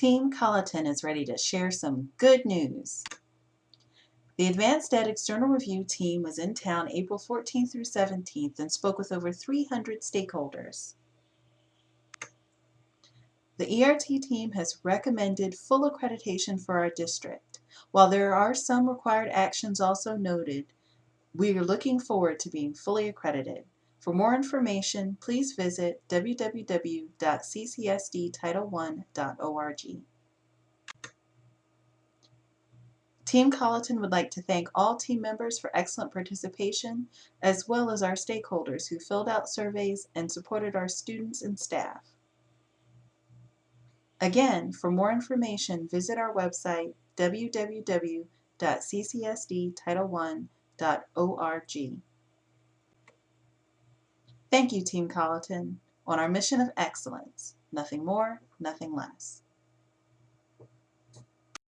Team Colleton is ready to share some good news. The AdvancED External Review team was in town April 14th through 17th and spoke with over 300 stakeholders. The ERT team has recommended full accreditation for our district. While there are some required actions also noted, we are looking forward to being fully accredited. For more information, please visit www.ccsdtitle1.org. Team Colleton would like to thank all team members for excellent participation, as well as our stakeholders who filled out surveys and supported our students and staff. Again, for more information, visit our website www.ccsdtitle1.org. Thank you, Team Colleton, on our mission of excellence. Nothing more, nothing less.